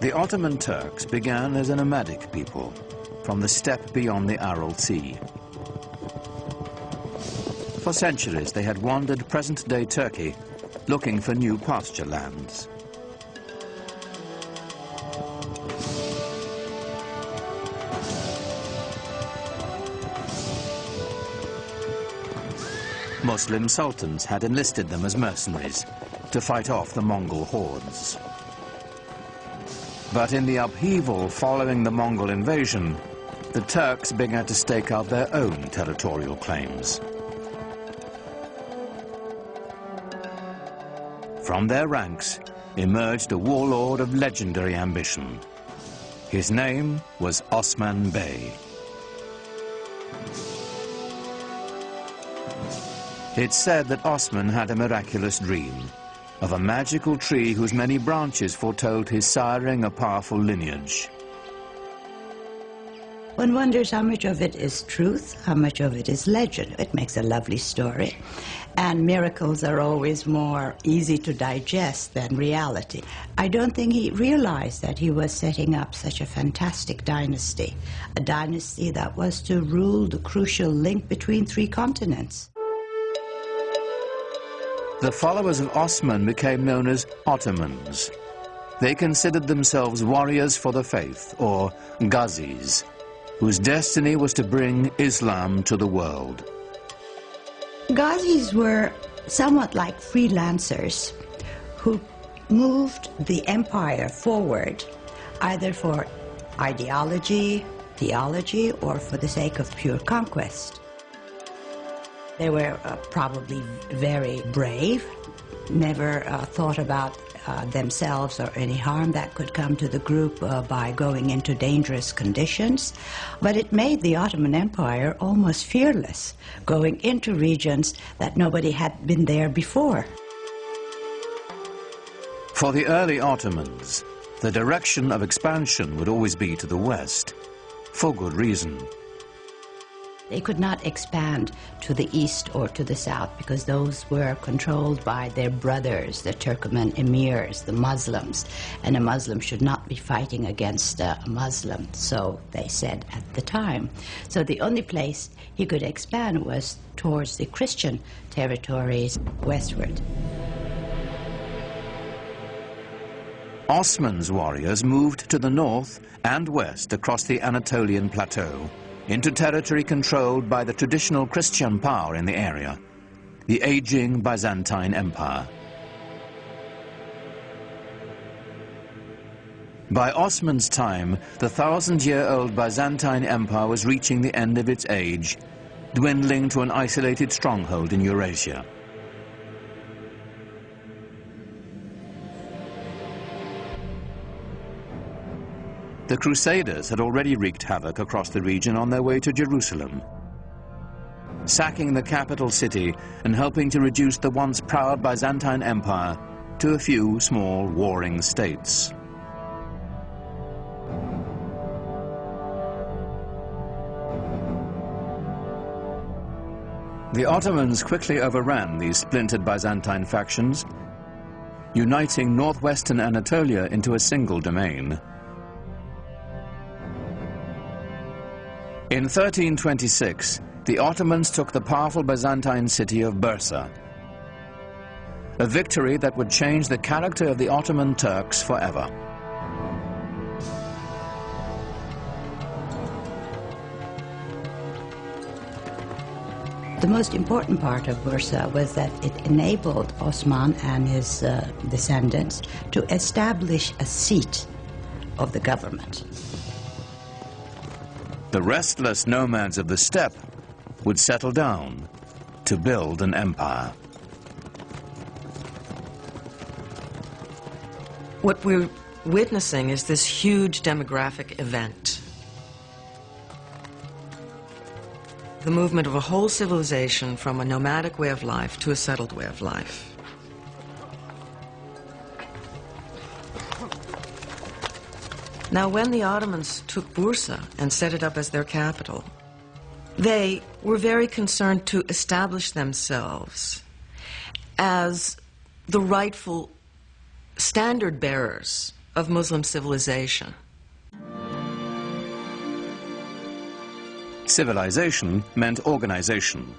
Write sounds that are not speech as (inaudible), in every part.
The Ottoman Turks began as a nomadic people from the steppe beyond the Aral Sea. For centuries, they had wandered present-day Turkey looking for new pasture lands. Muslim sultans had enlisted them as mercenaries to fight off the Mongol hordes. But in the upheaval following the Mongol invasion, the Turks began to stake out their own territorial claims. From their ranks emerged a warlord of legendary ambition. His name was Osman Bey. It's said that Osman had a miraculous dream of a magical tree whose many branches foretold his siring a powerful lineage. One wonders how much of it is truth, how much of it is legend. It makes a lovely story. And miracles are always more easy to digest than reality. I don't think he realized that he was setting up such a fantastic dynasty, a dynasty that was to rule the crucial link between three continents. The followers of Osman became known as Ottomans. They considered themselves warriors for the faith, or Ghazis, whose destiny was to bring Islam to the world. Ghazis were somewhat like freelancers who moved the empire forward either for ideology, theology, or for the sake of pure conquest. They were uh, probably very brave, never uh, thought about uh, themselves or any harm that could come to the group uh, by going into dangerous conditions. But it made the Ottoman Empire almost fearless, going into regions that nobody had been there before. For the early Ottomans, the direction of expansion would always be to the west, for good reason. They could not expand to the east or to the south because those were controlled by their brothers, the Turkoman emirs, the Muslims, and a Muslim should not be fighting against a Muslim, so they said at the time. So the only place he could expand was towards the Christian territories westward. Osman's warriors moved to the north and west across the Anatolian plateau into territory controlled by the traditional Christian power in the area, the aging Byzantine Empire. By Osman's time, the thousand-year-old Byzantine Empire was reaching the end of its age, dwindling to an isolated stronghold in Eurasia. The Crusaders had already wreaked havoc across the region on their way to Jerusalem, sacking the capital city and helping to reduce the once proud Byzantine Empire to a few small warring states. The Ottomans quickly overran these splintered Byzantine factions, uniting northwestern Anatolia into a single domain. In 1326, the Ottomans took the powerful Byzantine city of Bursa, a victory that would change the character of the Ottoman Turks forever. The most important part of Bursa was that it enabled Osman and his uh, descendants to establish a seat of the government. The restless nomads of the steppe would settle down to build an empire. What we're witnessing is this huge demographic event. The movement of a whole civilization from a nomadic way of life to a settled way of life. Now, when the Ottomans took Bursa and set it up as their capital, they were very concerned to establish themselves as the rightful standard bearers of Muslim civilization. Civilization meant organization,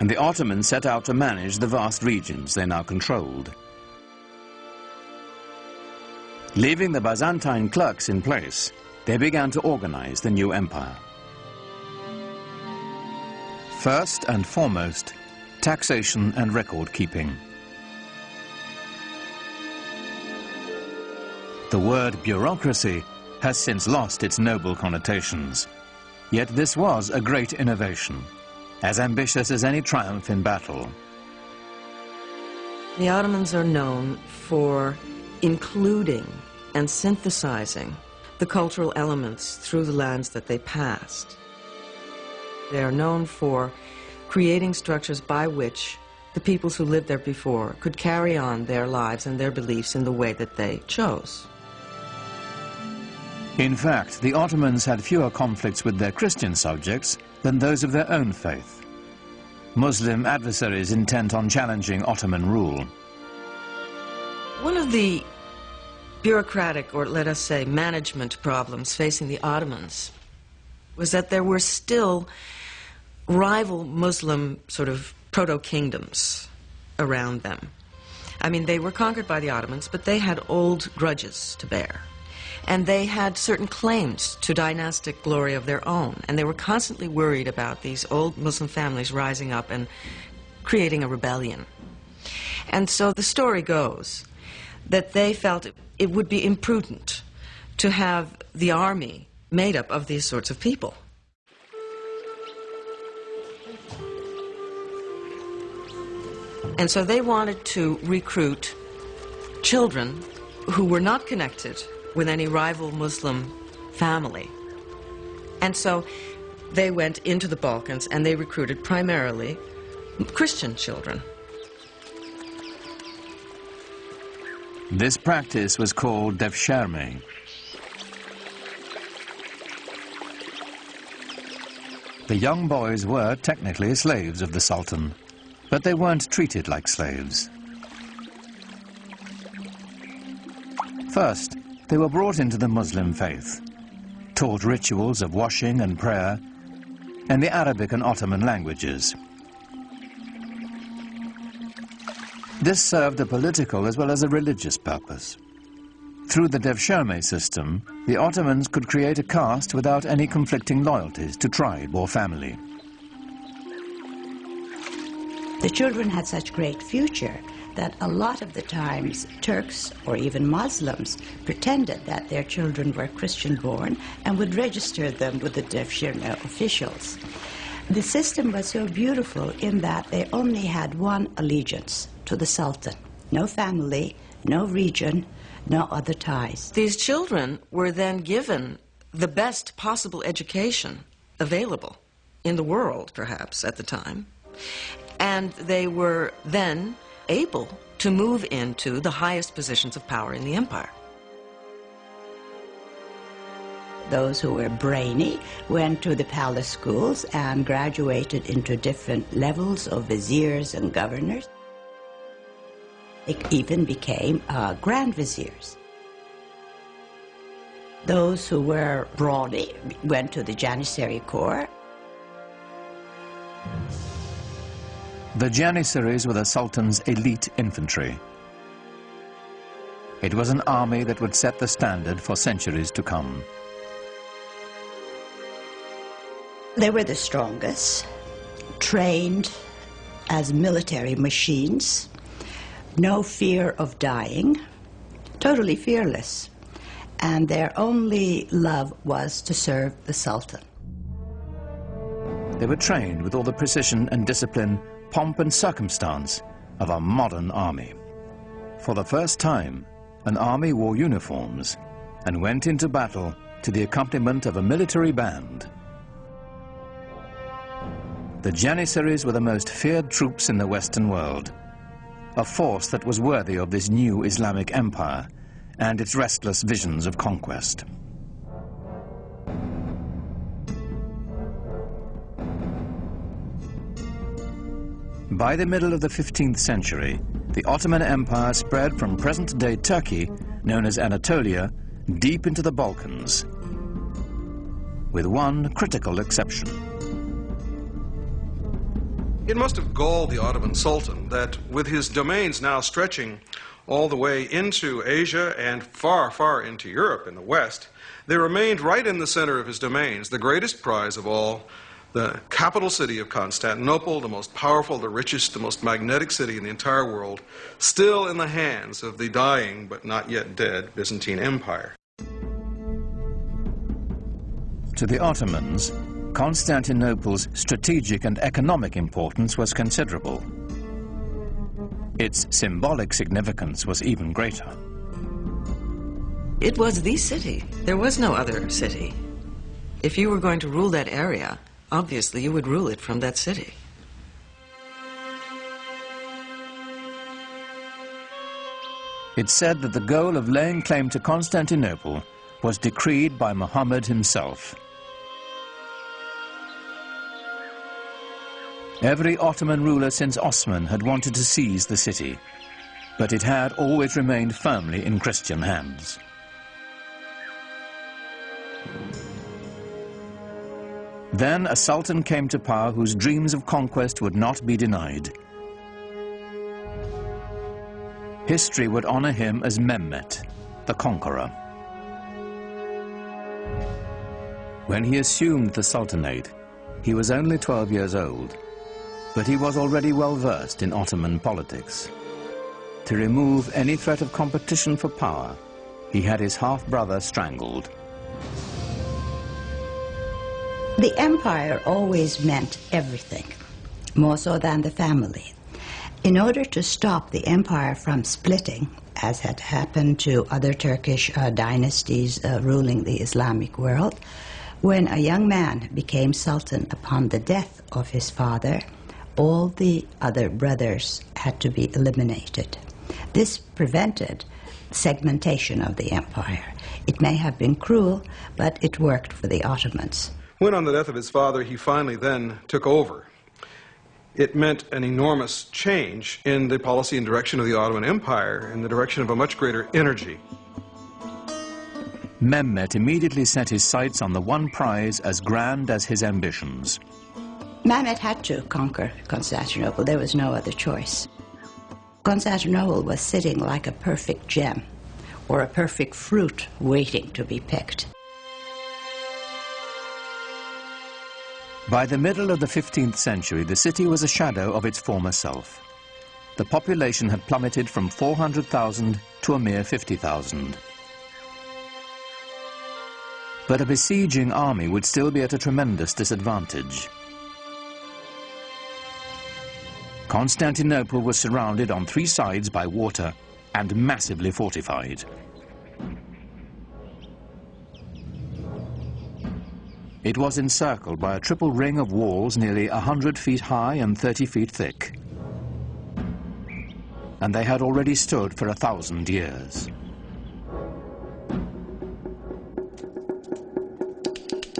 and the Ottomans set out to manage the vast regions they now controlled. Leaving the Byzantine clerks in place, they began to organize the new empire. First and foremost, taxation and record keeping. The word bureaucracy has since lost its noble connotations. Yet this was a great innovation, as ambitious as any triumph in battle. The Ottomans are known for including and synthesizing the cultural elements through the lands that they passed. They are known for creating structures by which the peoples who lived there before could carry on their lives and their beliefs in the way that they chose. In fact, the Ottomans had fewer conflicts with their Christian subjects than those of their own faith. Muslim adversaries intent on challenging Ottoman rule. One of the bureaucratic, or let us say management problems facing the Ottomans was that there were still rival Muslim sort of proto-kingdoms around them. I mean, they were conquered by the Ottomans, but they had old grudges to bear. And they had certain claims to dynastic glory of their own. And they were constantly worried about these old Muslim families rising up and creating a rebellion. And so the story goes that they felt it would be imprudent to have the army made up of these sorts of people. And so they wanted to recruit children who were not connected with any rival Muslim family. And so they went into the Balkans and they recruited primarily Christian children. This practice was called devshirme. The young boys were technically slaves of the Sultan, but they weren't treated like slaves. First, they were brought into the Muslim faith, taught rituals of washing and prayer, and the Arabic and Ottoman languages. This served a political as well as a religious purpose. Through the Devshirme system, the Ottomans could create a caste without any conflicting loyalties to tribe or family. The children had such great future that a lot of the times Turks or even Muslims pretended that their children were Christian born and would register them with the Devshirme officials. The system was so beautiful in that they only had one allegiance to the Sultan. No family, no region, no other ties. These children were then given the best possible education available in the world, perhaps, at the time. And they were then able to move into the highest positions of power in the empire. Those who were brainy went to the palace schools and graduated into different levels of viziers and governors. They even became uh, grand viziers. Those who were brawny went to the Janissary Corps. The Janissaries were the Sultan's elite infantry. It was an army that would set the standard for centuries to come. They were the strongest, trained as military machines, no fear of dying, totally fearless, and their only love was to serve the Sultan. They were trained with all the precision and discipline pomp and circumstance of a modern army. For the first time, an army wore uniforms and went into battle to the accompaniment of a military band. The Janissaries were the most feared troops in the Western world, a force that was worthy of this new Islamic empire and its restless visions of conquest. By the middle of the 15th century, the Ottoman Empire spread from present-day Turkey known as Anatolia, deep into the Balkans, with one critical exception. It must have galled the Ottoman Sultan that with his domains now stretching all the way into Asia and far, far into Europe in the west, they remained right in the center of his domains, the greatest prize of all, the capital city of Constantinople, the most powerful, the richest, the most magnetic city in the entire world, still in the hands of the dying but not yet dead Byzantine Empire. To the Ottomans, Constantinople's strategic and economic importance was considerable. Its symbolic significance was even greater. It was the city. There was no other city. If you were going to rule that area, obviously you would rule it from that city. It's said that the goal of laying claim to Constantinople was decreed by Muhammad himself. Every Ottoman ruler since Osman had wanted to seize the city, but it had always remained firmly in Christian hands. Then a sultan came to power whose dreams of conquest would not be denied. History would honor him as Mehmet, the conqueror. When he assumed the sultanate, he was only 12 years old, but he was already well versed in Ottoman politics. To remove any threat of competition for power, he had his half-brother strangled. The empire always meant everything, more so than the family. In order to stop the empire from splitting, as had happened to other Turkish uh, dynasties uh, ruling the Islamic world, when a young man became sultan upon the death of his father, all the other brothers had to be eliminated. This prevented segmentation of the empire. It may have been cruel, but it worked for the Ottomans. When on the death of his father, he finally then took over. It meant an enormous change in the policy and direction of the Ottoman Empire, in the direction of a much greater energy. Mehmet immediately set his sights on the one prize as grand as his ambitions. Mehmet had to conquer Constantinople. There was no other choice. Constantinople was sitting like a perfect gem or a perfect fruit waiting to be picked. By the middle of the 15th century, the city was a shadow of its former self. The population had plummeted from 400,000 to a mere 50,000. But a besieging army would still be at a tremendous disadvantage. Constantinople was surrounded on three sides by water and massively fortified. It was encircled by a triple ring of walls nearly 100 feet high and 30 feet thick. And they had already stood for a thousand years.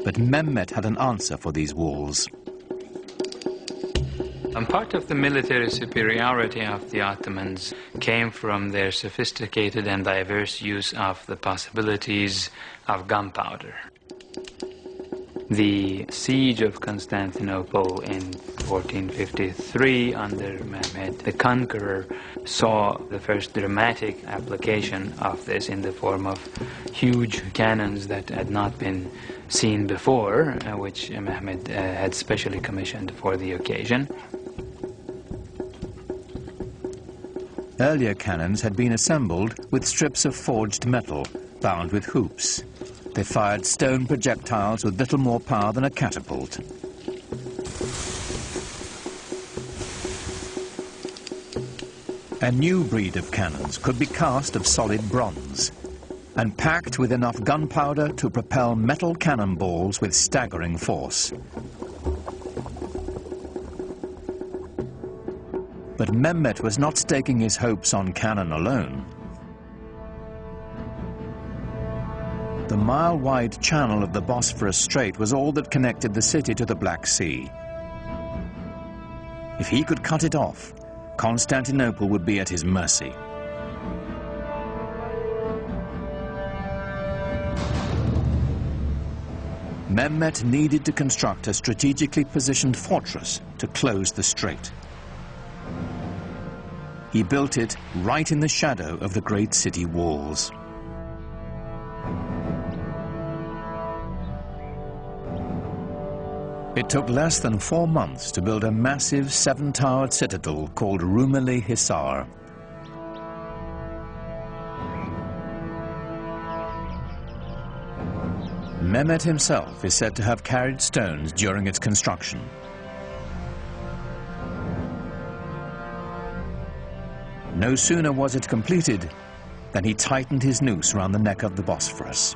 But Mehmet had an answer for these walls. And part of the military superiority of the Ottomans came from their sophisticated and diverse use of the possibilities of gunpowder. The siege of Constantinople in 1453 under Mehmed the Conqueror saw the first dramatic application of this in the form of huge cannons that had not been seen before, uh, which Mehmed uh, had specially commissioned for the occasion. Earlier cannons had been assembled with strips of forged metal bound with hoops. They fired stone projectiles with little more power than a catapult. A new breed of cannons could be cast of solid bronze and packed with enough gunpowder to propel metal cannonballs with staggering force. But Mehmet was not staking his hopes on cannon alone. The mile-wide channel of the Bosphorus Strait was all that connected the city to the Black Sea. If he could cut it off, Constantinople would be at his mercy. Mehmet needed to construct a strategically positioned fortress to close the strait. He built it right in the shadow of the great city walls. It took less than four months to build a massive seven-towered citadel called Rumeli Hisar. Mehmet himself is said to have carried stones during its construction. No sooner was it completed than he tightened his noose around the neck of the Bosphorus.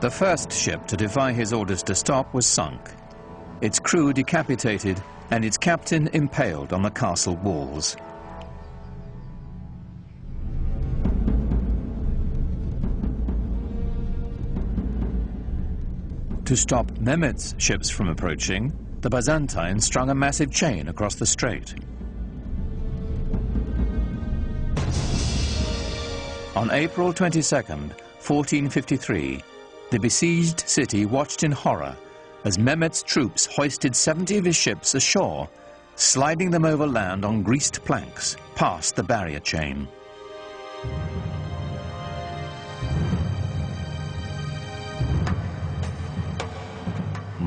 The first ship to defy his orders to stop was sunk, its crew decapitated and its captain impaled on the castle walls. To stop Mehmet's ships from approaching, the Byzantines strung a massive chain across the strait. On April 22, 1453, the besieged city watched in horror as Mehmet's troops hoisted 70 of his ships ashore, sliding them over land on greased planks past the barrier chain.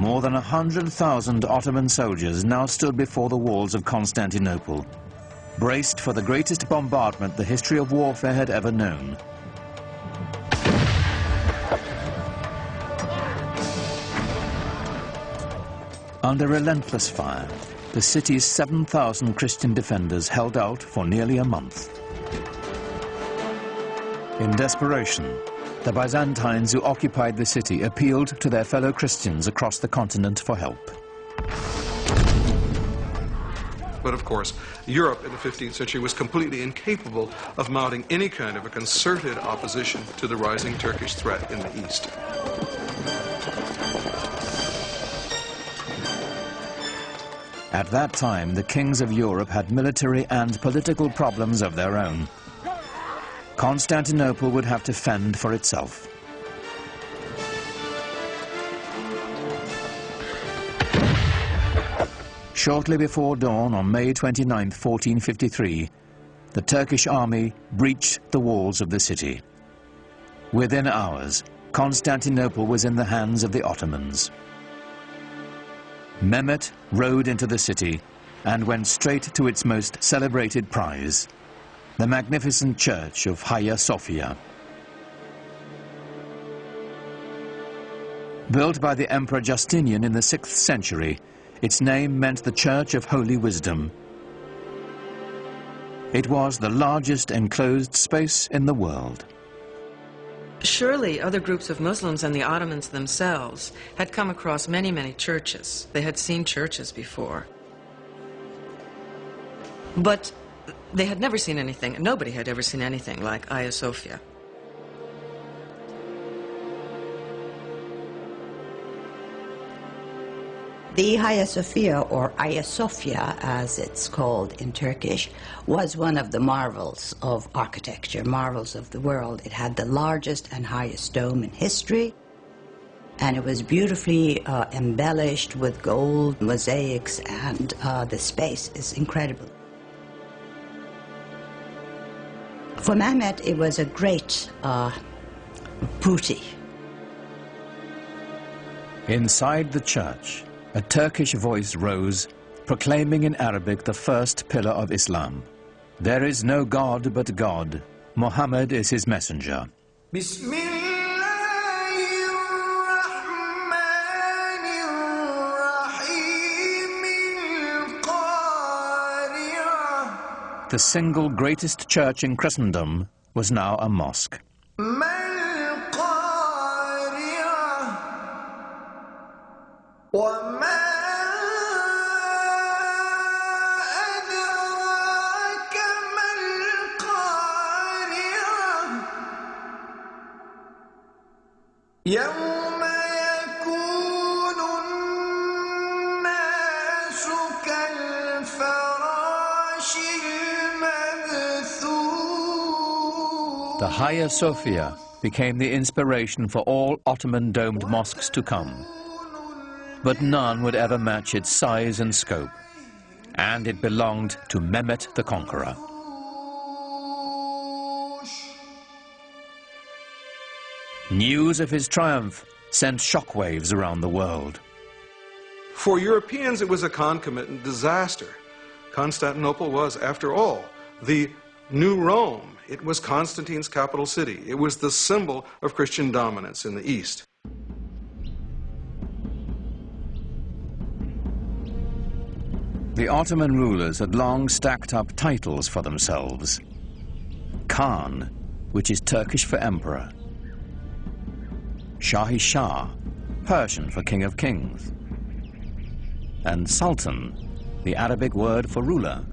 More than 100,000 Ottoman soldiers now stood before the walls of Constantinople, braced for the greatest bombardment the history of warfare had ever known. Under relentless fire, the city's 7,000 Christian defenders held out for nearly a month. In desperation, the Byzantines who occupied the city appealed to their fellow Christians across the continent for help. But of course, Europe in the 15th century was completely incapable of mounting any kind of a concerted opposition to the rising Turkish threat in the east. At that time, the kings of Europe had military and political problems of their own. Constantinople would have to fend for itself. Shortly before dawn on May 29, 1453, the Turkish army breached the walls of the city. Within hours, Constantinople was in the hands of the Ottomans. Mehmet rode into the city and went straight to its most celebrated prize, the magnificent church of Hagia Sophia. Built by the Emperor Justinian in the 6th century, its name meant the Church of Holy Wisdom. It was the largest enclosed space in the world. Surely other groups of Muslims and the Ottomans themselves had come across many, many churches. They had seen churches before. But they had never seen anything, nobody had ever seen anything like Hagia Sophia. The Hagia Sophia, or Ayasofya as it's called in Turkish, was one of the marvels of architecture, marvels of the world. It had the largest and highest dome in history, and it was beautifully uh, embellished with gold mosaics, and uh, the space is incredible. For Mehmet, it was a great uh, booty. Inside the church, a Turkish voice rose, proclaiming in Arabic the first pillar of Islam. There is no God but God. Muhammad is his messenger. the single greatest church in Christendom was now a mosque. يوم Hagia Sophia became the inspiration for all Ottoman domed mosques to come. But none would ever match its size and scope, and it belonged to Mehmet the Conqueror. News of his triumph sent shockwaves around the world. For Europeans, it was a concomitant disaster. Constantinople was, after all, the new Rome. It was Constantine's capital city. It was the symbol of Christian dominance in the East. The Ottoman rulers had long stacked up titles for themselves. Khan, which is Turkish for emperor. Shahi Shah, Persian for king of kings. And Sultan, the Arabic word for ruler.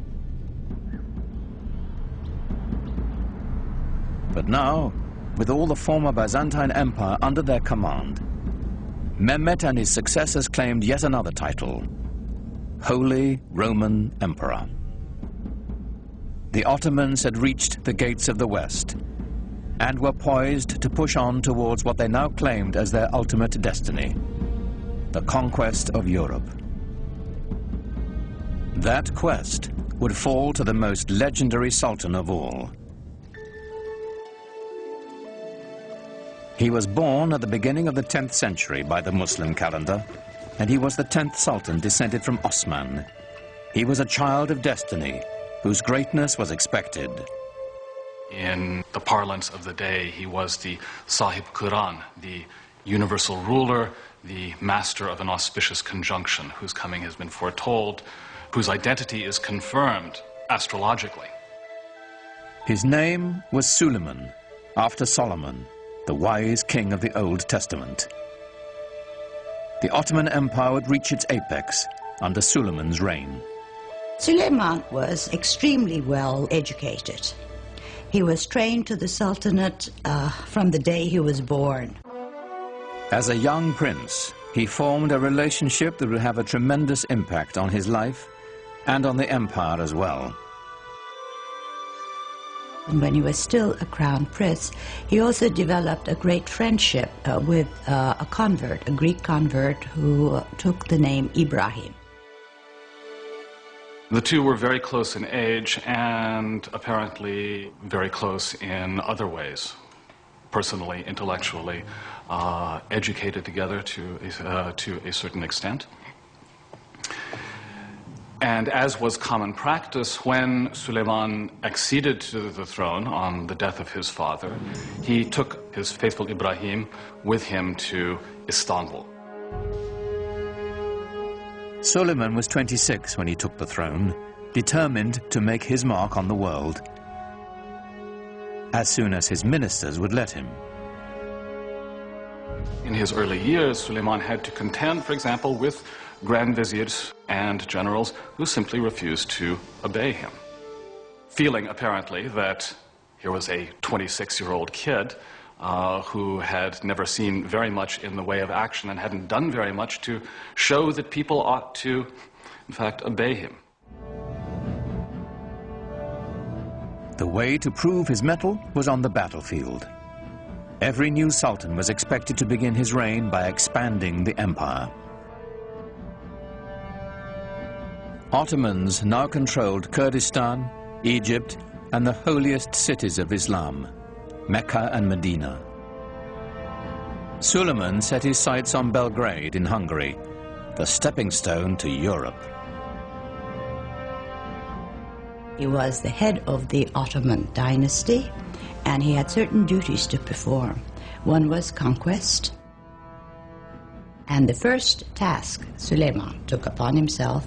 But now, with all the former Byzantine Empire under their command, Mehmet and his successors claimed yet another title, Holy Roman Emperor. The Ottomans had reached the gates of the West and were poised to push on towards what they now claimed as their ultimate destiny, the conquest of Europe. That quest would fall to the most legendary sultan of all. He was born at the beginning of the 10th century by the Muslim calendar and he was the 10th Sultan descended from Osman. He was a child of destiny, whose greatness was expected. In the parlance of the day, he was the Sahib Qiran, the universal ruler, the master of an auspicious conjunction, whose coming has been foretold, whose identity is confirmed astrologically. His name was Suleiman, after Solomon, the wise king of the Old Testament the Ottoman Empire would reach its apex under Suleiman's reign. Suleiman was extremely well educated. He was trained to the Sultanate uh, from the day he was born. As a young prince, he formed a relationship that would have a tremendous impact on his life and on the empire as well. And when he was still a crown prince, he also developed a great friendship uh, with uh, a convert, a Greek convert who took the name Ibrahim. The two were very close in age and apparently very close in other ways, personally, intellectually, uh, educated together to, uh, to a certain extent. And as was common practice, when Suleiman acceded to the throne on the death of his father, he took his faithful Ibrahim with him to Istanbul. Suleiman was 26 when he took the throne, determined to make his mark on the world as soon as his ministers would let him. In his early years, Suleiman had to contend, for example, with grand viziers and generals who simply refused to obey him. Feeling, apparently, that here was a 26 year old kid uh, who had never seen very much in the way of action and hadn't done very much to show that people ought to, in fact, obey him. The way to prove his mettle was on the battlefield. Every new sultan was expected to begin his reign by expanding the empire. Ottomans now controlled Kurdistan, Egypt, and the holiest cities of Islam, Mecca and Medina. Suleiman set his sights on Belgrade in Hungary, the stepping stone to Europe. He was the head of the Ottoman dynasty, and he had certain duties to perform. One was conquest, and the first task Suleiman took upon himself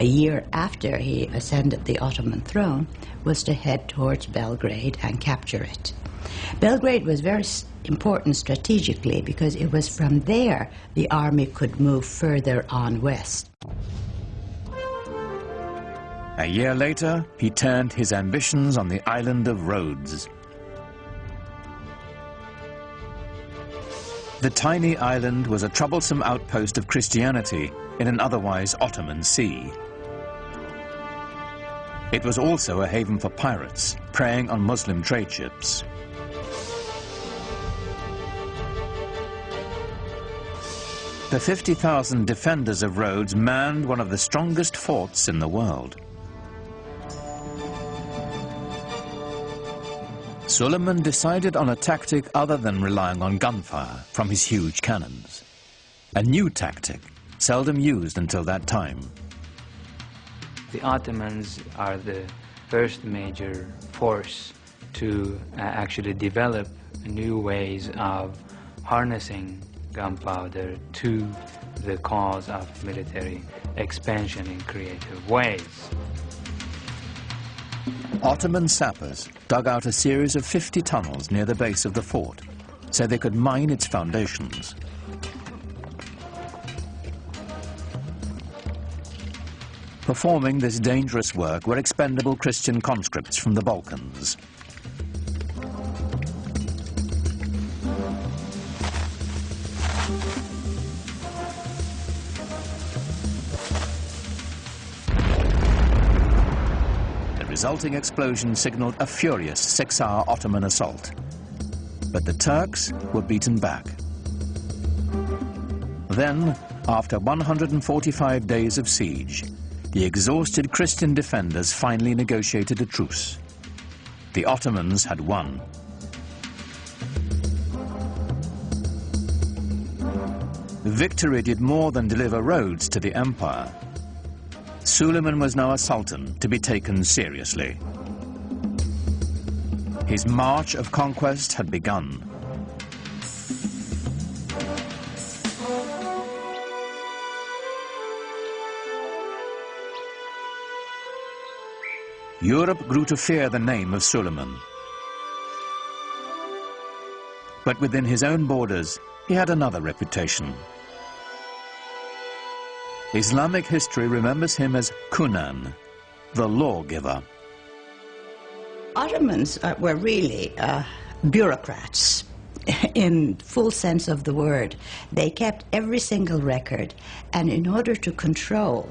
a year after he ascended the Ottoman throne, was to head towards Belgrade and capture it. Belgrade was very important strategically because it was from there the army could move further on west. A year later, he turned his ambitions on the island of Rhodes. The tiny island was a troublesome outpost of Christianity in an otherwise Ottoman sea. It was also a haven for pirates, preying on Muslim trade ships. The 50,000 defenders of Rhodes manned one of the strongest forts in the world. Suleiman decided on a tactic other than relying on gunfire from his huge cannons. A new tactic, seldom used until that time, the Ottomans are the first major force to uh, actually develop new ways of harnessing gunpowder to the cause of military expansion in creative ways. Ottoman sappers dug out a series of 50 tunnels near the base of the fort so they could mine its foundations. Performing this dangerous work were expendable Christian conscripts from the Balkans. The resulting explosion signaled a furious six-hour Ottoman assault. But the Turks were beaten back. Then, after 145 days of siege, the exhausted Christian defenders finally negotiated a truce. The Ottomans had won. Victory did more than deliver Rhodes to the empire. Suleiman was now a sultan to be taken seriously. His march of conquest had begun. Europe grew to fear the name of Suleiman. But within his own borders, he had another reputation. Islamic history remembers him as Kanuni, the lawgiver. Ottomans uh, were really uh, bureaucrats (laughs) in full sense of the word. They kept every single record, and in order to control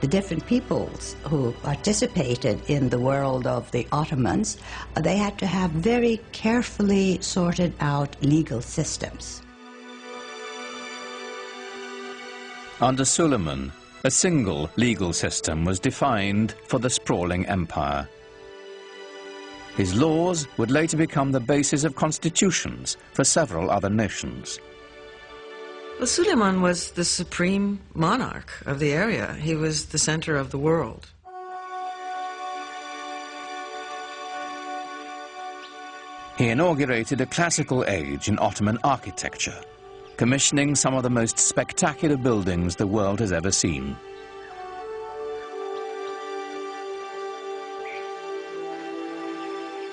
the different peoples who participated in the world of the Ottomans, uh, they had to have very carefully sorted out legal systems. Under Suleiman, a single legal system was defined for the sprawling empire. His laws would later become the basis of constitutions for several other nations. Well, Suleiman was the supreme monarch of the area. He was the center of the world. He inaugurated a classical age in Ottoman architecture commissioning some of the most spectacular buildings the world has ever seen.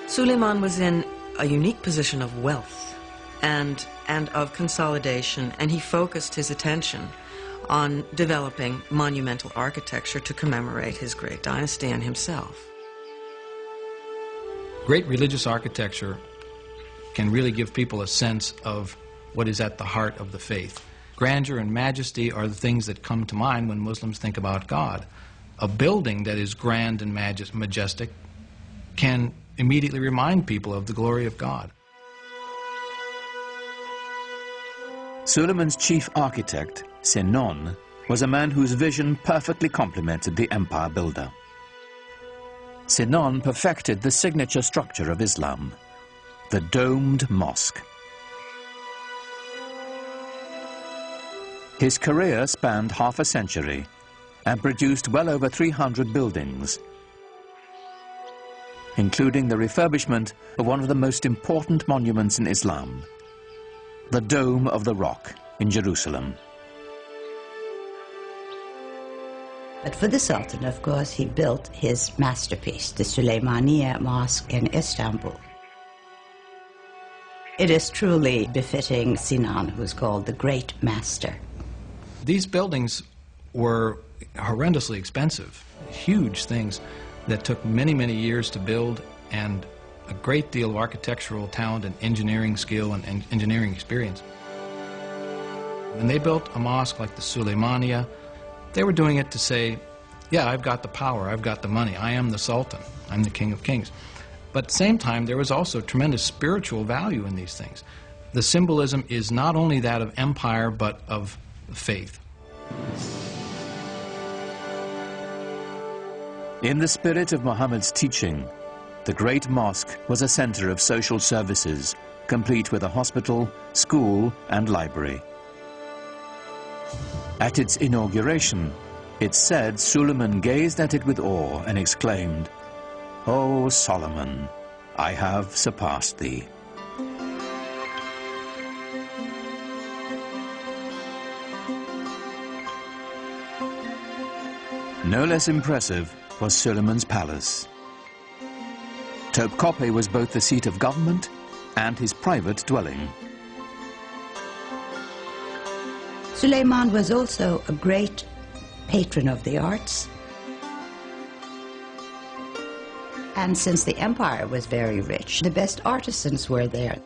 Suleiman was in a unique position of wealth and, and of consolidation, and he focused his attention on developing monumental architecture to commemorate his great dynasty and himself. Great religious architecture can really give people a sense of what is at the heart of the faith. Grandeur and majesty are the things that come to mind when Muslims think about God. A building that is grand and majestic can immediately remind people of the glory of God. Suleiman's chief architect, Sinan, was a man whose vision perfectly complemented the empire builder. Sinan perfected the signature structure of Islam, the domed mosque. His career spanned half a century and produced well over 300 buildings, including the refurbishment of one of the most important monuments in Islam, the Dome of the Rock in Jerusalem. But for the Sultan, of course, he built his masterpiece, the Suleymaniye Mosque in Istanbul. It is truly befitting Sinan, who's called the Great Master. These buildings were horrendously expensive, huge things that took many, many years to build and a great deal of architectural talent and engineering skill and, and engineering experience. When they built a mosque like the Suleymaniye, they were doing it to say, yeah, I've got the power, I've got the money, I am the Sultan, I'm the King of Kings. But at the same time, there was also tremendous spiritual value in these things. The symbolism is not only that of empire, but of faith. In the spirit of Muhammad's teaching, the Great Mosque was a center of social services, complete with a hospital, school and library. At its inauguration, it's said Suleiman gazed at it with awe and exclaimed, O Solomon, I have surpassed thee. No less impressive was Suleiman's palace. Topkapi was both the seat of government and his private dwelling. Suleiman was also a great patron of the arts. And since the empire was very rich, the best artisans were there.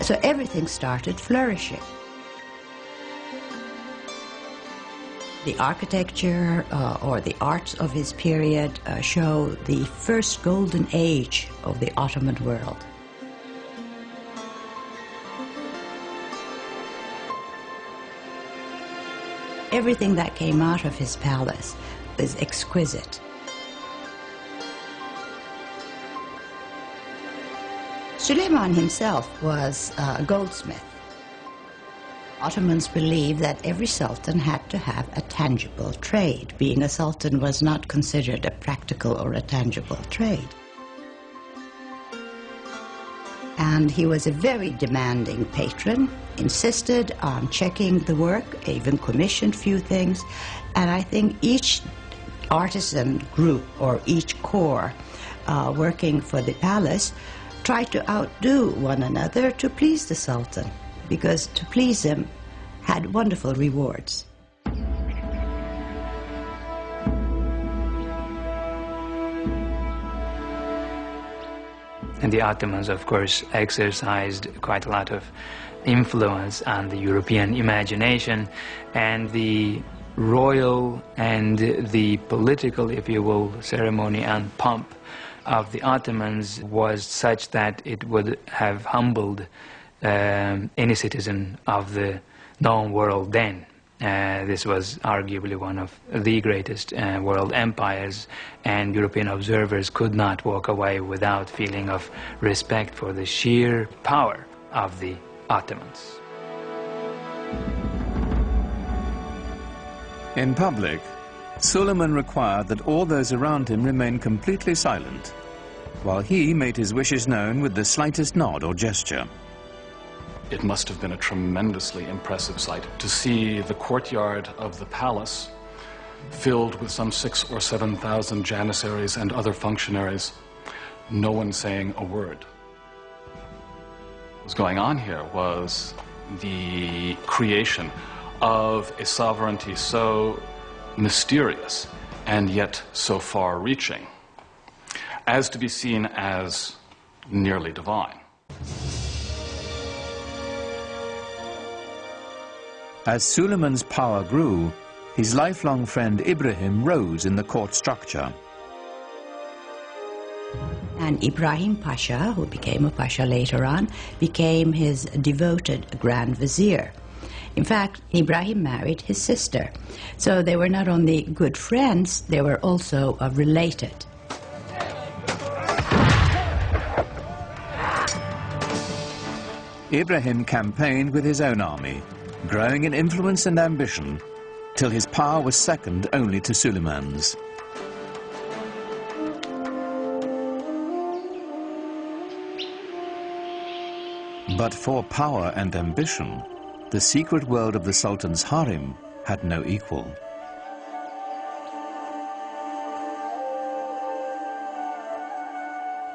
So everything started flourishing. The architecture uh, or the arts of his period uh, show the first golden age of the Ottoman world. Everything that came out of his palace is exquisite. Suleiman himself was a goldsmith. Ottomans believed that every sultan had to have a tangible trade. Being a sultan was not considered a practical or a tangible trade. And he was a very demanding patron, insisted on checking the work, even commissioned few things. And I think each artisan group or each corps uh, working for the palace tried to outdo one another to please the Sultan because to please him had wonderful rewards. And the Ottomans, of course, exercised quite a lot of influence on the European imagination and the royal and the political, if you will, ceremony and pomp of the Ottomans was such that it would have humbled um, any citizen of the known world then. Uh, this was arguably one of the greatest uh, world empires, and European observers could not walk away without feeling of respect for the sheer power of the Ottomans. In public, Suleiman required that all those around him remain completely silent, while he made his wishes known with the slightest nod or gesture. It must have been a tremendously impressive sight to see the courtyard of the palace filled with some six or seven thousand janissaries and other functionaries, no one saying a word. What was going on here was the creation of a sovereignty so mysterious and yet so far reaching as to be seen as nearly divine. As Suleiman's power grew, his lifelong friend Ibrahim rose in the court structure. And Ibrahim Pasha, who became a Pasha later on, became his devoted Grand Vizier. In fact, Ibrahim married his sister. So they were not only good friends, they were also uh, related. Ibrahim campaigned with his own army, growing in influence and ambition, till his power was second only to Suleiman's. But for power and ambition, the secret world of the Sultan's harem had no equal.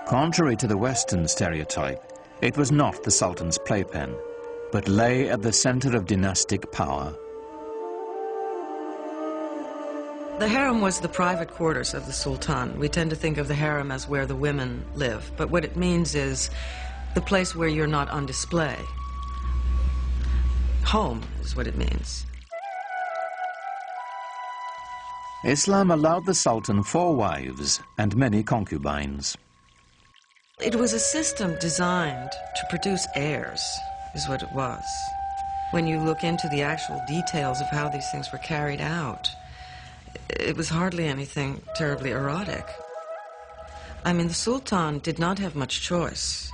Contrary to the Western stereotype, it was not the Sultan's playpen, but lay at the center of dynastic power. The harem was the private quarters of the sultan. We tend to think of the harem as where the women live, but what it means is the place where you're not on display. Home is what it means. Islam allowed the Sultan four wives and many concubines. It was a system designed to produce heirs, is what it was. when you look into the actual details of how these things were carried out, it was hardly anything terribly erotic. I mean, the Sultan did not have much choice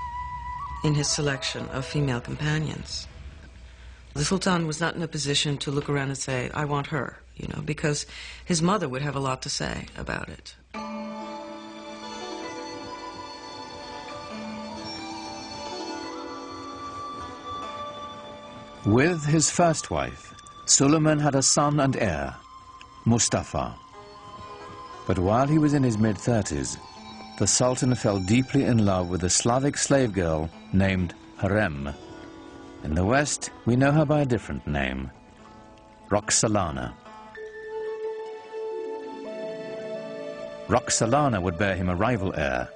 in his selection of female companions. The Sultan was not in a position to look around and say, I want her, you know, because his mother would have a lot to say about it. With his first wife, Suleiman had a son and heir, Mustafa. But while he was in his mid-30s, the Sultan fell deeply in love with a Slavic slave girl named Hurrem. In the West, we know her by a different name, Roxolana. Roxolana would bear him a rival heir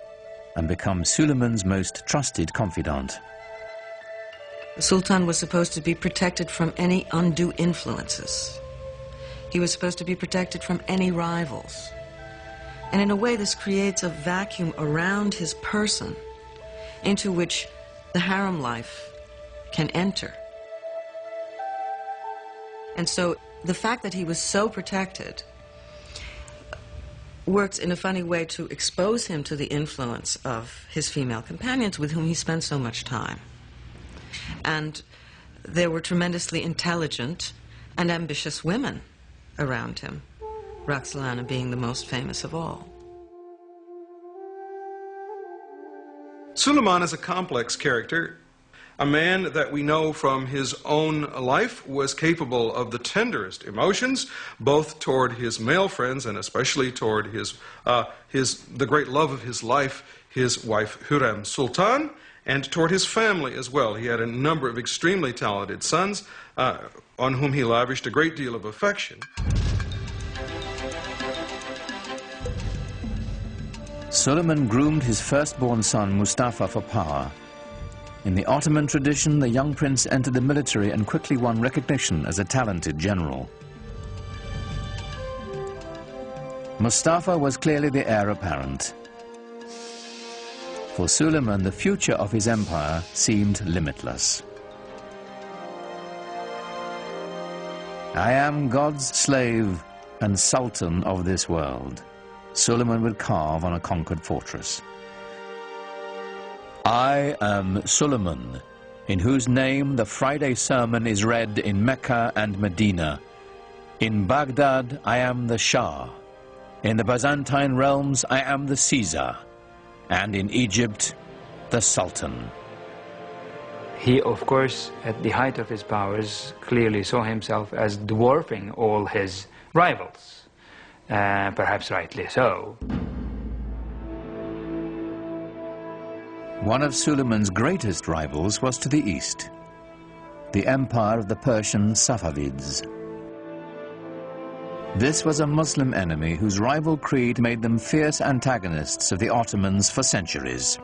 and become Suleiman's most trusted confidant. The Sultan was supposed to be protected from any undue influences. He was supposed to be protected from any rivals. And in a way, this creates a vacuum around his person into which the harem life can enter. And so the fact that he was so protected works in a funny way to expose him to the influence of his female companions with whom he spent so much time. And there were tremendously intelligent and ambitious women around him, Roxolana being the most famous of all. Suleiman is a complex character, a man that we know from his own life was capable of the tenderest emotions, both toward his male friends and especially toward his, uh, his, the great love of his life, his wife Hürrem Sultan, and toward his family as well. He had a number of extremely talented sons uh, on whom he lavished a great deal of affection. Suleiman groomed his firstborn son Mustafa for power. In the Ottoman tradition, the young prince entered the military and quickly won recognition as a talented general. Mustafa was clearly the heir apparent. For Suleiman, the future of his empire seemed limitless. I am God's slave and sultan of this world, Suleiman would carve on a conquered fortress. I am Suleiman, in whose name the Friday sermon is read in Mecca and Medina. In Baghdad, I am the Shah. In the Byzantine realms, I am the Caesar and in Egypt, the Sultan. He, of course, at the height of his powers, clearly saw himself as dwarfing all his rivals, uh, perhaps rightly so. One of Suleiman's greatest rivals was to the east, the empire of the Persian Safavids. This was a Muslim enemy whose rival creed made them fierce antagonists of the Ottomans for centuries.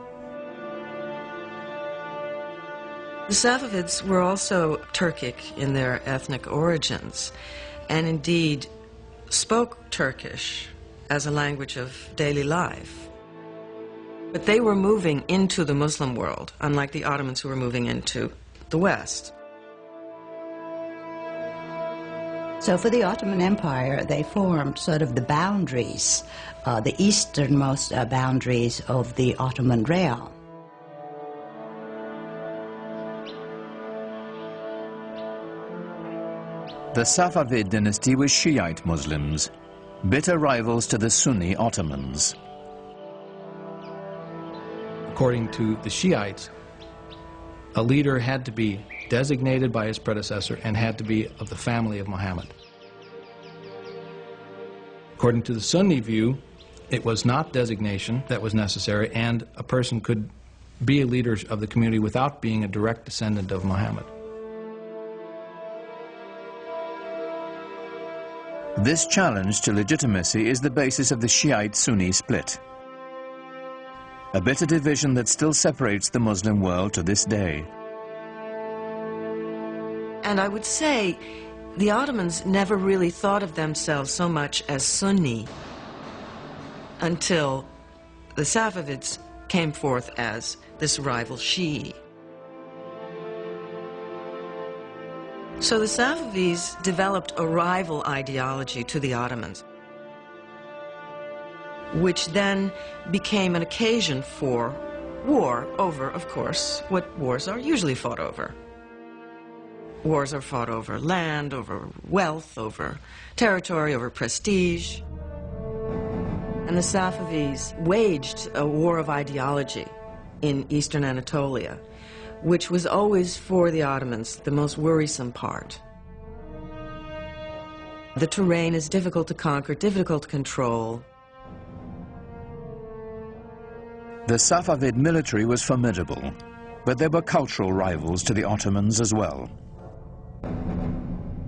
The Safavids were also Turkic in their ethnic origins, and indeed spoke Turkish as a language of daily life. But they were moving into the Muslim world, unlike the Ottomans who were moving into the West. So for the Ottoman Empire, they formed sort of the boundaries, uh, the easternmost uh, boundaries of the Ottoman realm. The Safavid dynasty was Shiite Muslims, bitter rivals to the Sunni Ottomans. According to the Shiites, a leader had to be designated by his predecessor and had to be of the family of Muhammad. According to the Sunni view, it was not designation that was necessary, and a person could be a leader of the community without being a direct descendant of Muhammad. This challenge to legitimacy is the basis of the Shiite-Sunni split. A bitter division that still separates the Muslim world to this day. And I would say the Ottomans never really thought of themselves so much as Sunni until the Safavids came forth as this rival Shi'i. So the Safavids developed a rival ideology to the Ottomans, which then became an occasion for war over, of course, what wars are usually fought over. Wars are fought over land, over wealth, over territory, over prestige. And the Safavids waged a war of ideology in eastern Anatolia, which was always for the Ottomans the most worrisome part. The terrain is difficult to conquer, difficult to control. The Safavid military was formidable, but there were cultural rivals to the Ottomans as well.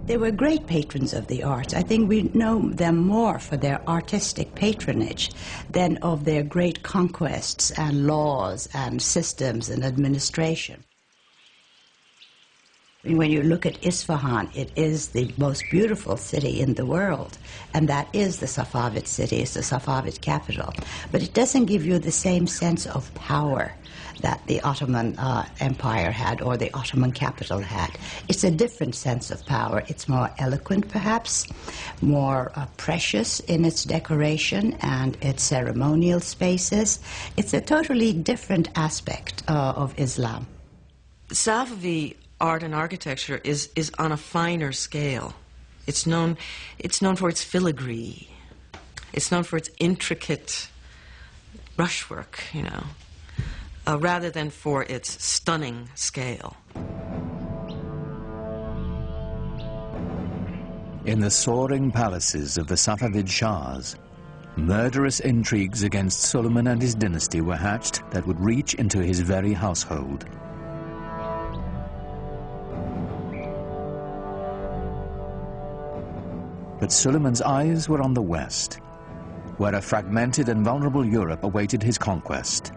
They were great patrons of the arts. I think we know them more for their artistic patronage than of their great conquests and laws and systems and administration. When you look at Isfahan, it is the most beautiful city in the world, and that is the Safavid city, it's the Safavid capital. But it doesn't give you the same sense of power that the Ottoman uh, Empire had or the Ottoman capital had. It's a different sense of power. It's more eloquent, perhaps, more uh, precious in its decoration and its ceremonial spaces. It's a totally different aspect uh, of Islam. Safavi art and architecture is, is on a finer scale. It's known, it's known for its filigree. It's known for its intricate brushwork, you know uh, rather than for its stunning scale. In the soaring palaces of the Safavid Shahs, murderous intrigues against Suleiman and his dynasty were hatched that would reach into his very household. But Suleiman's eyes were on the west, where a fragmented and vulnerable Europe awaited his conquest.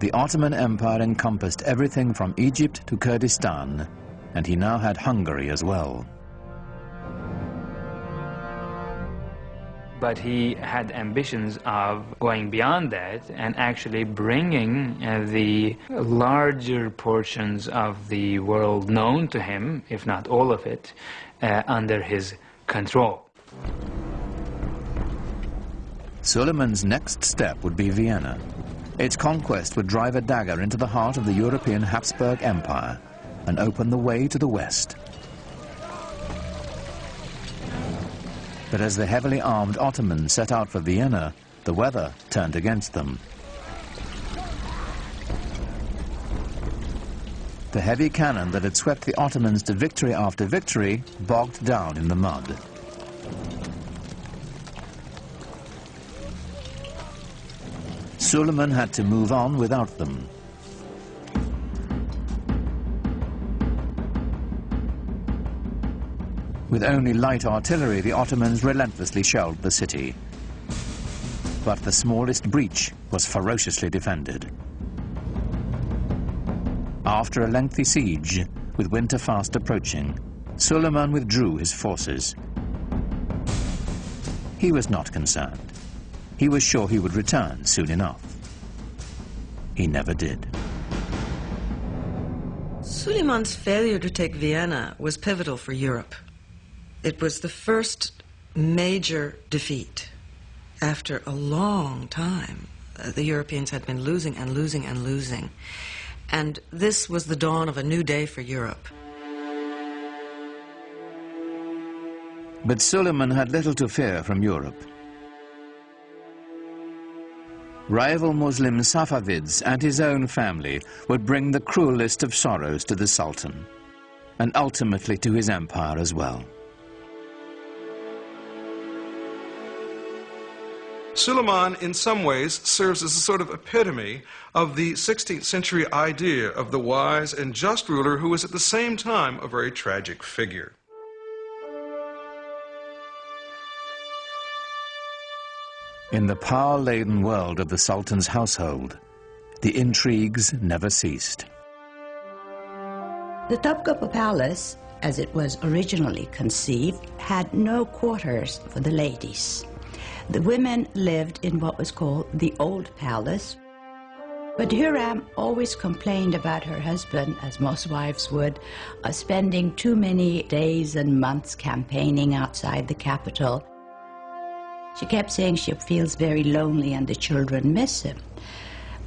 The Ottoman Empire encompassed everything from Egypt to Kurdistan, and he now had Hungary as well. But he had ambitions of going beyond that and actually bringing uh, the larger portions of the world known to him, if not all of it, uh, under his control. Suleiman's next step would be Vienna, its conquest would drive a dagger into the heart of the European Habsburg Empire and open the way to the west. But as the heavily armed Ottomans set out for Vienna, the weather turned against them. The heavy cannon that had swept the Ottomans to victory after victory bogged down in the mud. Suleiman had to move on without them. With only light artillery, the Ottomans relentlessly shelled the city. But the smallest breach was ferociously defended. After a lengthy siege, with winter fast approaching, Suleiman withdrew his forces. He was not concerned. He was sure he would return soon enough. He never did. Suleiman's failure to take Vienna was pivotal for Europe. It was the first major defeat after a long time. Uh, the Europeans had been losing and losing and losing. And this was the dawn of a new day for Europe. But Suleiman had little to fear from Europe. Rival Muslim Safavids and his own family would bring the cruelest of sorrows to the Sultan, and ultimately to his empire as well. Suleiman, in some ways, serves as a sort of epitome of the 16th century idea of the wise and just ruler who was at the same time a very tragic figure. In the power-laden world of the Sultan's household, the intrigues never ceased. The Topkapi Palace, as it was originally conceived, had no quarters for the ladies. The women lived in what was called the Old Palace, But Hurrem always complained about her husband, as most wives would, uh, spending too many days and months campaigning outside the capital. She kept saying she feels very lonely and the children miss him.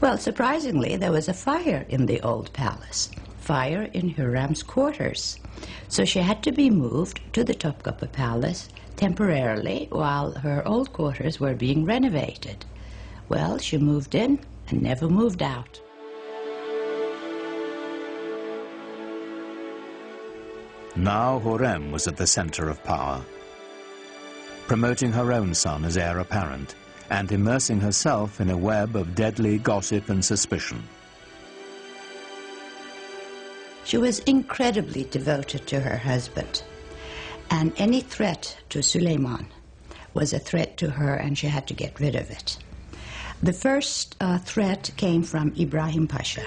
Well, surprisingly, there was a fire in the old palace, fire in Hurrem's quarters. So she had to be moved to the Topkapi Palace temporarily while her old quarters were being renovated. Well, she moved in and never moved out. Now Hurrem was at the center of power, promoting her own son as heir apparent and immersing herself in a web of deadly gossip and suspicion. She was incredibly devoted to her husband, and any threat to Suleiman was a threat to her, and she had to get rid of it. The first uh, threat came from Ibrahim Pasha,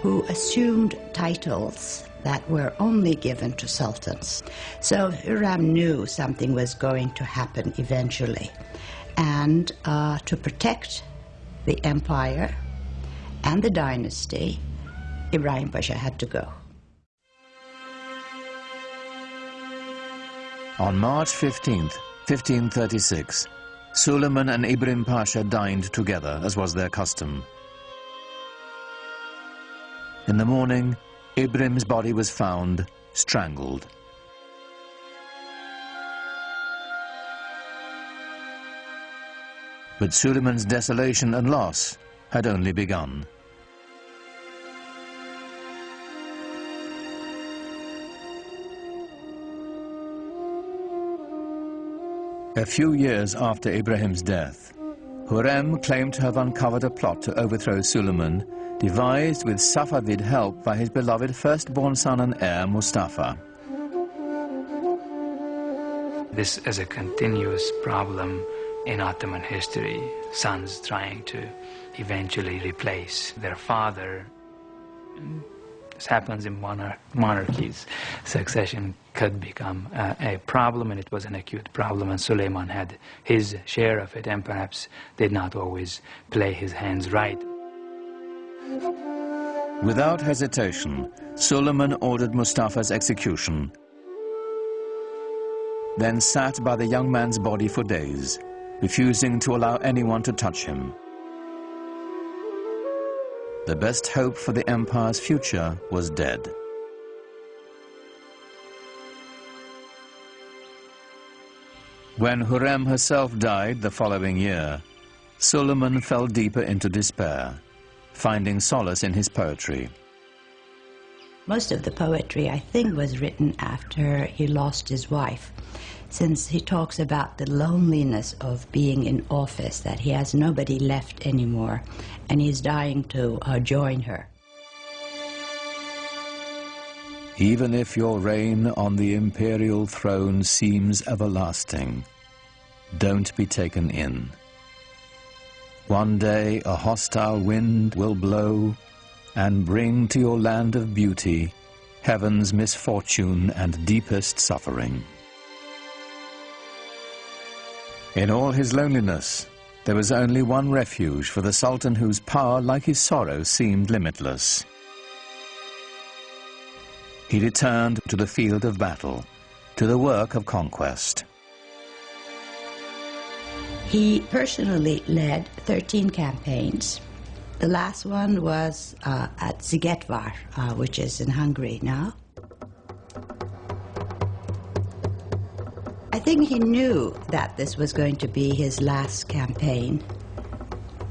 who assumed titles that were only given to sultans. So Hurrem knew something was going to happen eventually. And uh, to protect the empire and the dynasty, Ibrahim Pasha had to go. On March 15th, 1536, Suleiman and Ibrahim Pasha dined together, as was their custom. In the morning, Ibrahim's body was found strangled. But Suleiman's desolation and loss had only begun. A few years after Ibrahim's death, Hurrem claimed to have uncovered a plot to overthrow Suleiman, devised with Safavid help by his beloved firstborn son and heir, Mustafa. This is a continuous problem in Ottoman history, sons trying to eventually replace their father. This happens in monarch monarchies. Succession could become uh, a problem, and it was an acute problem, and Suleiman had his share of it, and perhaps did not always play his hands right. Without hesitation, Suleiman ordered Mustafa's execution, then sat by the young man's body for days, refusing to allow anyone to touch him. The best hope for the empire's future was dead. When Hurrem herself died the following year, Suleiman fell deeper into despair, finding solace in his poetry. Most of the poetry, I think, was written after he lost his wife, since he talks about the loneliness of being in office, that he has nobody left anymore, and he's dying to uh, join her. Even if your reign on the imperial throne seems everlasting, don't be taken in. One day a hostile wind will blow and bring to your land of beauty heaven's misfortune and deepest suffering. In all his loneliness, there was only one refuge for the Sultan whose power, like his sorrow, seemed limitless. He returned to the field of battle, to the work of conquest. He personally led 13 campaigns. The last one was uh, at Szigetvar, uh, which is in Hungary now. I think he knew that this was going to be his last campaign.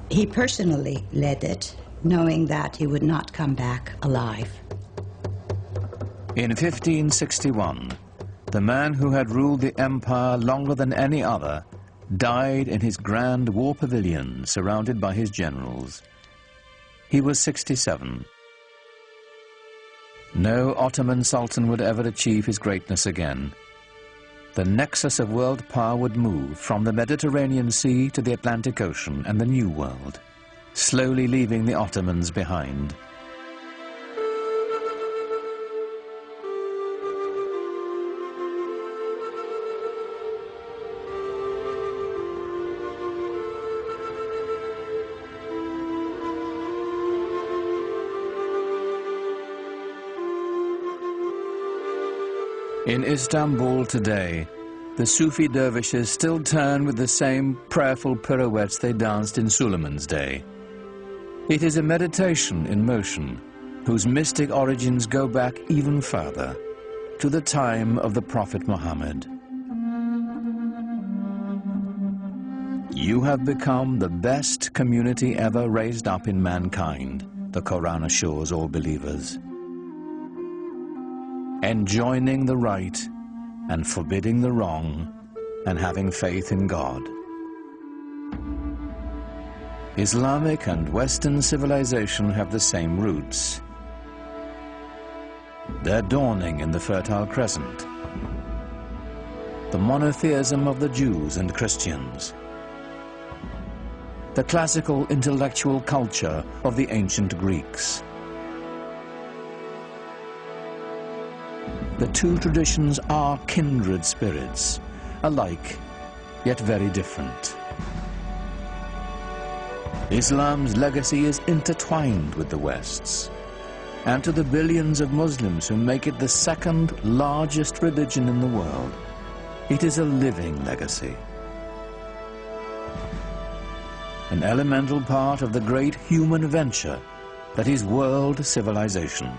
He personally led it, knowing that he would not come back alive. In 1561, the man who had ruled the empire longer than any other died in his grand war pavilion surrounded by his generals. He was 67. No Ottoman Sultan would ever achieve his greatness again. The nexus of world power would move from the Mediterranean Sea to the Atlantic Ocean and the New World, slowly leaving the Ottomans behind. In Istanbul today, the Sufi dervishes still turn with the same prayerful pirouettes they danced in Suleiman's day. It is a meditation in motion, whose mystic origins go back even further, to the time of the Prophet Muhammad. You have become the best community ever raised up in mankind, the Quran assures all believers. Enjoining the right and forbidding the wrong and having faith in God. Islamic and Western civilization have the same roots. They're dawning in the Fertile Crescent. The monotheism of the Jews and Christians. The classical intellectual culture of the ancient Greeks. The two traditions are kindred spirits, alike, yet very different. Islam's legacy is intertwined with the West's, and to the billions of Muslims who make it the second largest religion in the world, it is a living legacy. An elemental part of the great human venture that is world civilization.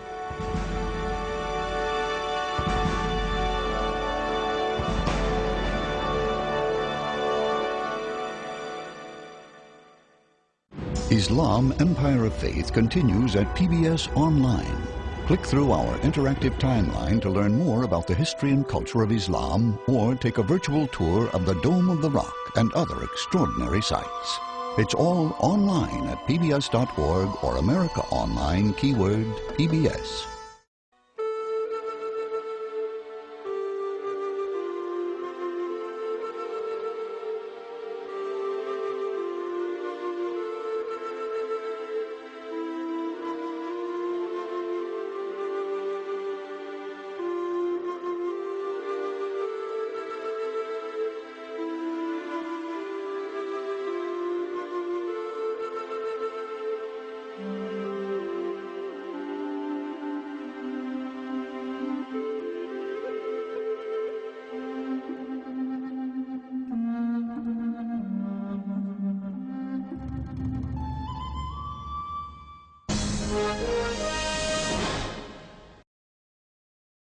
Islam Empire of Faith continues at PBS Online. Click through our interactive timeline to learn more about the history and culture of Islam or take a virtual tour of the Dome of the Rock and other extraordinary sites. It's all online at pbs.org or America Online keyword PBS.